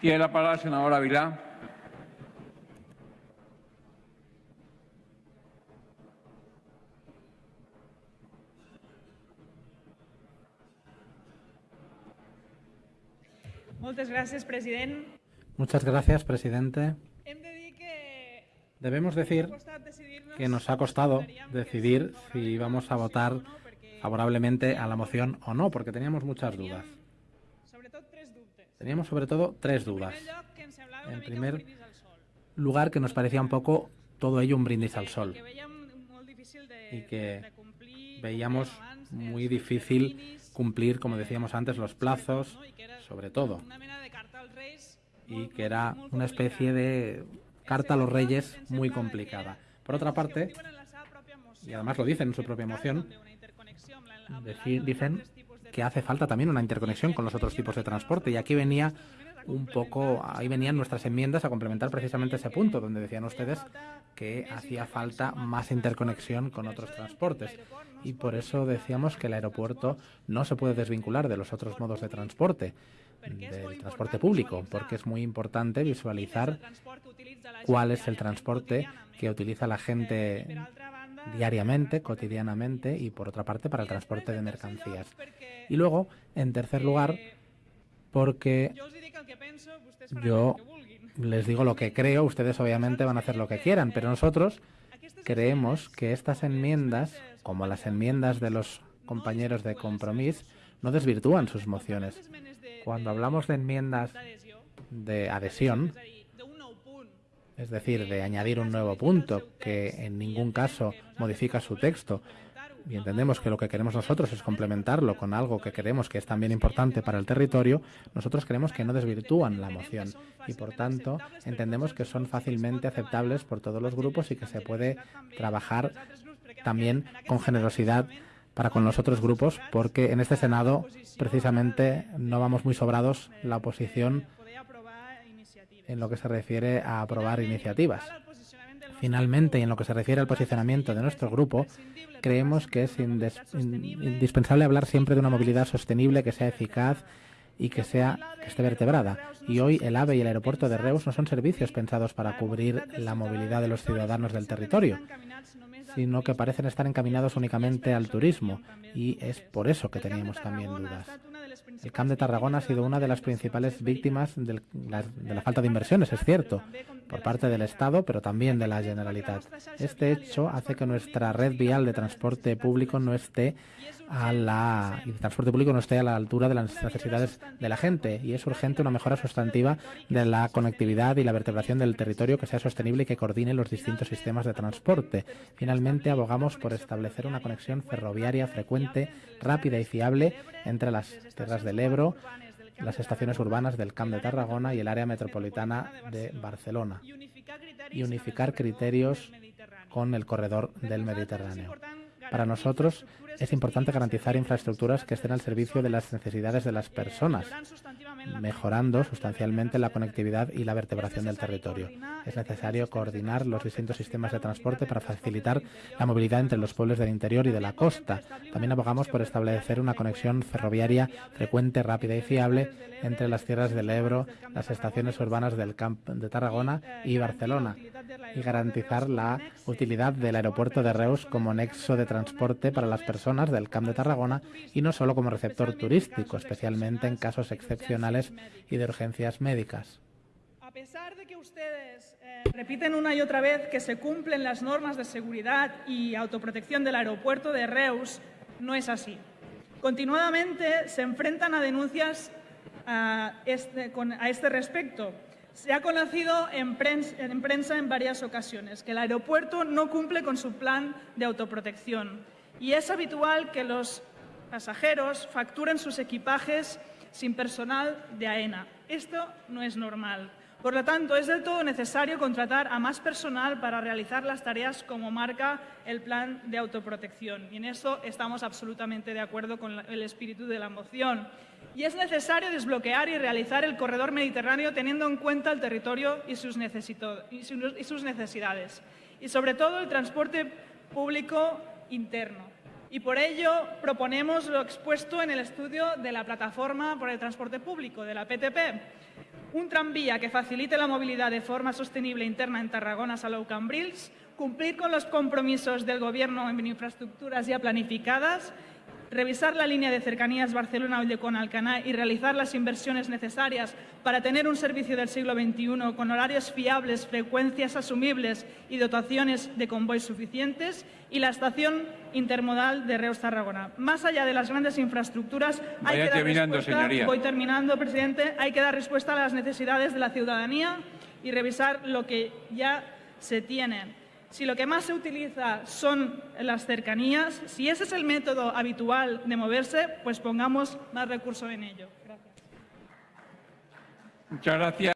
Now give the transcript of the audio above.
Tiene la palabra el senador Ávila. Moltes gràcies, president. Muchas gracias, presidente. Hem de dir que Debemos decir que nos ha costado decidir si vamos a votar favorablemente a la moción o no, porque teníamos muchas dudas. Teníamos sobre todo tres dudas. En primer. Lugar que nos parecía un poco todo ello un brindis al sol y que veíamos muy difícil cumplir, como decíamos antes, los plazos, sobre todo, y que era una especie de carta a los reyes muy complicada. Por otra parte, y además lo dicen en su propia moción, dicen que hace falta también una interconexión con los otros tipos de transporte. Y aquí venía un poco, ahí venían nuestras enmiendas a complementar precisamente ese punto donde decían ustedes que hacía falta más interconexión con otros transportes. Y por eso decíamos que el aeropuerto no se puede desvincular de los otros modos de transporte del transporte público porque es muy importante visualizar cuál es el transporte que utiliza la gente diariamente, cotidianamente y por otra parte para el transporte de mercancías. Y luego, en tercer lugar, porque yo les digo lo que creo, ustedes obviamente van a hacer lo que quieran, pero nosotros creemos que estas enmiendas, como las enmiendas de los compañeros de compromiso, no desvirtúan sus mociones. Cuando hablamos de enmiendas de adhesión, es decir, de añadir un nuevo punto que en ningún caso modifica su texto, y entendemos que lo que queremos nosotros es complementarlo con algo que creemos que es también importante para el territorio, nosotros creemos que no desvirtúan la moción y por tanto entendemos que son fácilmente aceptables por todos los grupos y que se puede trabajar también con generosidad para con los otros grupos porque en este Senado precisamente no vamos muy sobrados la oposición. En lo que se refiere a aprobar iniciativas. Finalmente, y en lo que se refiere al posicionamiento de nuestro grupo, creemos que es indispensable hablar siempre de una movilidad sostenible que sea eficaz y que sea que esté vertebrada. Y hoy el AVE y el aeropuerto de Reus no son servicios pensados para cubrir la movilidad de los ciudadanos del territorio, sino que parecen estar encaminados únicamente al turismo y es por eso que teníamos también dudas. El Camp de Tarragona ha sido una de las principales víctimas del- la- de la falta de inversiones, es cierto, por parte del Estado, pero también de la Generalitat. Este hecho hace que nuestra red vial de transporte público no esté a la transporte público no esté a la altura de las necesidades de la gente y es urgente una mejora sustantiva de la conectividad y la vertebración del territorio que sea sostenible y que coordine los distintos sistemas de transporte. Finalmente, abogamos por establecer una conexión ferroviaria frecuente, rápida y fiable entre las tierras del Ebro, las estaciones urbanas del Camp de Tarragona y el área metropolitana de Barcelona y unificar criterios con el corredor del Mediterráneo. Para nosotros es importante garantizar infraestructuras que estén al servicio de las necesidades de las personas, mejorando sustancialmente la conectividad y la vertebración del territorio. Es necesario coordinar los distintos sistemas de transporte para facilitar la movilidad entre los pueblos del interior y de la costa. También abogamos por establecer una conexión ferroviaria frecuente, rápida y fiable entre las tierras del Ebro, las estaciones urbanas de Tarragona y Barcelona y garantizar la utilidad del aeropuerto de Reus como nexo de transporte para las personas del Camp de Tarragona y no solo como receptor turístico, especialmente en casos excepcionales y de urgencias médicas. A pesar de que ustedes eh, repiten una y otra vez que se cumplen las normas de seguridad y autoprotección del aeropuerto de Reus, no es así. Continuadamente se enfrentan a denuncias a este, con- este respecto. Se ha conocido en prensa en varias ocasiones que el aeropuerto no cumple con su plan de autoprotección y es habitual que los pasajeros facturen sus equipajes sin personal de AENA. Esto no es normal. Por lo tanto, es del todo necesario contratar a más personal para realizar las tareas como marca el plan de autoprotección. Y en eso estamos absolutamente de acuerdo con el espíritu de la moción. Y es necesario desbloquear y realizar el corredor mediterráneo teniendo en cuenta el territorio y sus necesidades. Y sobre todo el transporte público interno. Y por ello proponemos lo expuesto en el estudio de la Plataforma por el Transporte Público, de la PTP. un tranvía que facilite la movilidad de forma sostenible interna en Tarragona, Salou, Cambrils, cumplir con los compromisos del Gobierno en infraestructuras ya planificadas, revisar la línea de cercanías Barcelona-Ollecón-Alcaná y realizar las inversiones necesarias para tener un servicio del siglo XXI con horarios fiables, frecuencias asumibles y dotaciones de convoys suficientes, y la estación intermodal de Reus-Tarragona. Más allá de las grandes infraestructuras, hay Vaya que dar respuesta, señoría. voy terminando, presidente, hay que dar respuesta a las necesidades de la ciudadanía y revisar lo que ya se tiene. Si lo que más se utiliza son las cercanías, si ese es el método habitual de moverse, pues pongamos más recursos en ello. Gracias. Muchas gracias.